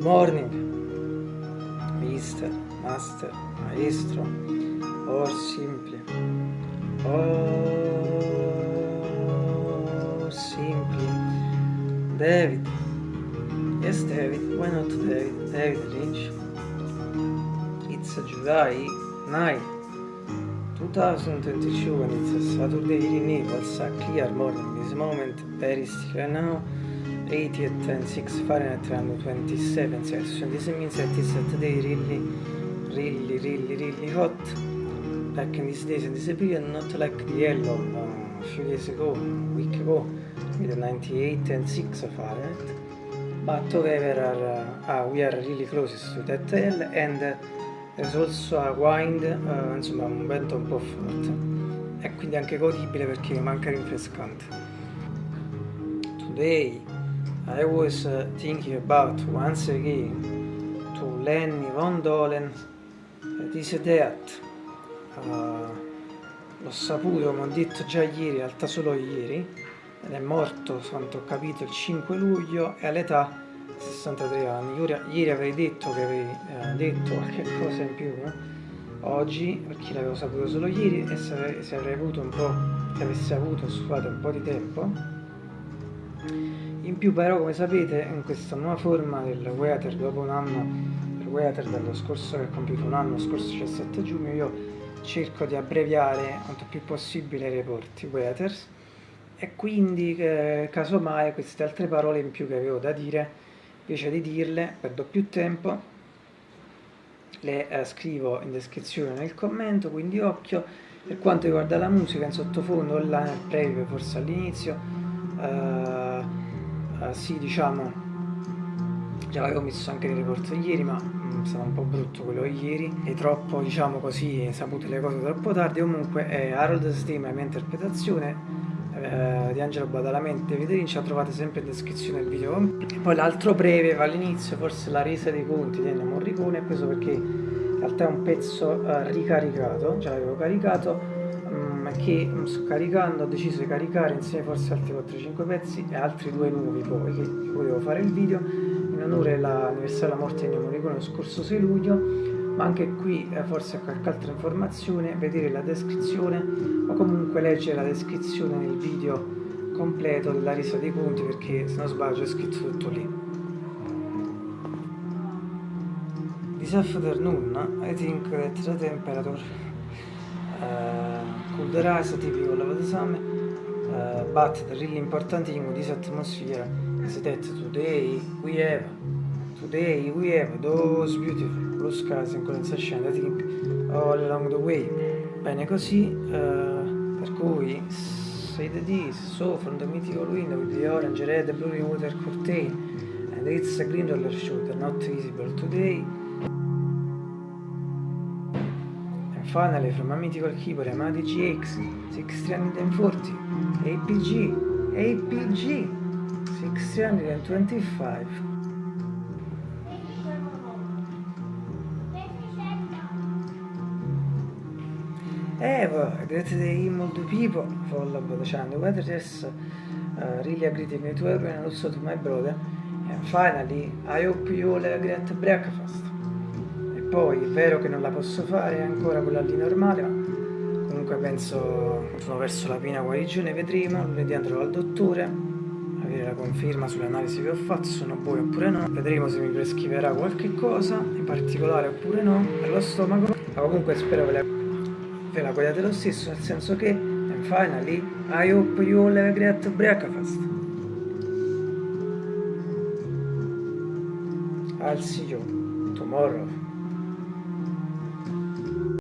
Good morning, Mister, Master, Maestro, or simply, or simply, David. Yes, David, why not David? David Lynch. It's July 9, 2022 and it's a Saturday in Naples, a clear morning. This moment, very still now. 80 at 10, 6 Fahrenheit around 27 Celsius. And this means that it's today really, really, really, really hot. Back in these days and this period, not like the yellow uh, a few days ago, a week ago, with 98 and 6 Fahrenheit. But however, are, uh, we are really closest to that hell and uh, there's also a wind, uh, insomma un vento un po' forte. E quindi anche godibile perché manca rinfrescante. Today I was uh, thinking about once again to Lenny Von Dolen that is dead. Uh, l'ho saputo, come ho detto già ieri, in realtà solo ieri, ed è morto, quanto ho capito, il 5 luglio e all'età 63 anni. Ieri, ieri avrei detto che avrei eh, detto qualche cosa in più, no? oggi, perché l'avevo saputo solo ieri, e se avrei, avuto un po', se avessi avuto, scusate, un po' di tempo, più però come sapete in questa nuova forma del Weather dopo un anno del Weather dello scorso che ha compiuto un anno, scorso 17 giugno io cerco di abbreviare quanto più possibile i reporti Weathers e quindi eh, casomai queste altre parole in più che avevo da dire invece di dirle perdo più tempo le eh, scrivo in descrizione nel commento quindi occhio. Per quanto riguarda la musica in sottofondo nel preview forse all'inizio eh, uh, sì diciamo. Già l'avevo messo anche nel report ieri ma è stato un po' brutto quello ieri. E troppo diciamo così sapute le cose troppo tardi. Comunque è Harold Steam la mia interpretazione eh, di Angelo Badalamenti e Viterin trovate sempre in descrizione del video. E poi l'altro breve va all'inizio forse la resa dei conti di Ennio Morricone questo perché in realtà è un pezzo eh, ricaricato già l'avevo caricato che sto caricando ho deciso di caricare insieme forse altri 4-5 pezzi e altri due nuovi poi che volevo fare il video in onore dell'anniversario della morte di Ennio Morricone lo scorso 6 luglio. Ma anche qui eh, forse qualche altra informazione vedere la descrizione o comunque leggere la descrizione nel video completo della resa dei conti perché se non sbaglio è scritto tutto lì. This afternoon I think that the temperature the typical of the summer, uh, but the really important thing with this atmosphere is that today we have today we have those beautiful blue skies and condensation I think all along the way. Bene così uh, per cui say that this so from the mythical window with the orange red blue water curtain and it's a green roller shooter not visible today Finally, from a mythical keyboard Yamaha GX 6340 APG APG 625 Evo, great day multiple people follow the channel whether this uh, really a greeting to everyone and also to my brother and finally I hope you all great breakfast poi è vero che non la posso fare ancora quella lì normale ma comunque penso sono verso la piena guarigione vedremo lunedì andrò al dottore avere la conferma sulle analisi che ho fatto sono buone oppure no. Vedremo se mi prescriverà qualche cosa in particolare oppure no per lo stomaco. Ma comunque spero ve la, ve la guardate lo stesso nel senso che and finally I hope you all have a great breakfast. I'll see you tomorrow